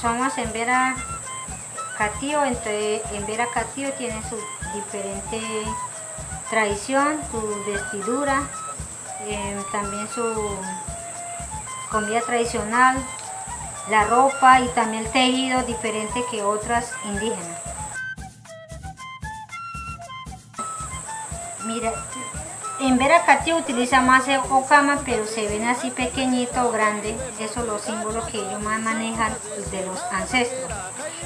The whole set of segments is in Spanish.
somos en Vera Catío, entre, en Vera Catío tiene su diferente tradición, su vestidura, eh, también su comida tradicional, la ropa y también el tejido diferente que otras indígenas. Mira, en Veracatí utiliza más el ocama, pero se ven así pequeñito o grande. Esos son los símbolos que ellos más manejan de los ancestros.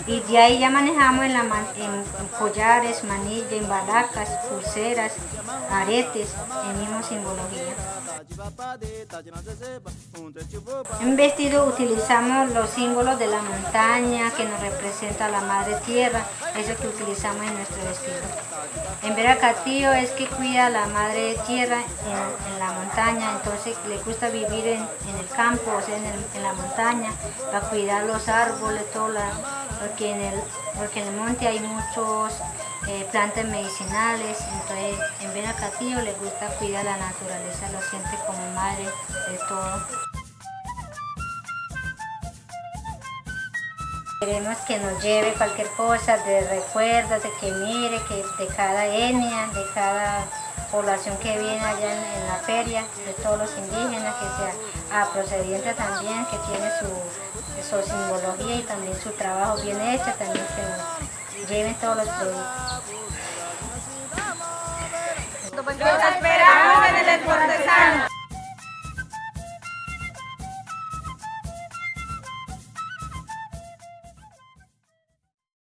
Y de ahí ya manejamos en, la, collares, manillas, en balacas, pulseras, aretes, en misma simbología. En vestido utilizamos los símbolos de la montaña que nos representa la madre tierra, eso que utilizamos en nuestro vestido. En Veracatío es que cuida a la madre tierra en, la montaña, entonces le gusta vivir en, el campo, o sea, en, la montaña, para cuidar los árboles, todo porque, en el, porque en el monte hay muchos eh, plantas medicinales, entonces en Veracatío le gusta cuidar la naturaleza, lo siente como madre de todo. Queremos que nos lleve cualquier cosa de recuerdos, de que mire, que de cada etnia, de cada población que viene allá en, la feria, de todos los indígenas, que sea procediente también, que tiene su, su, simbología y también su trabajo bien hecho, también que lleven todos los productos.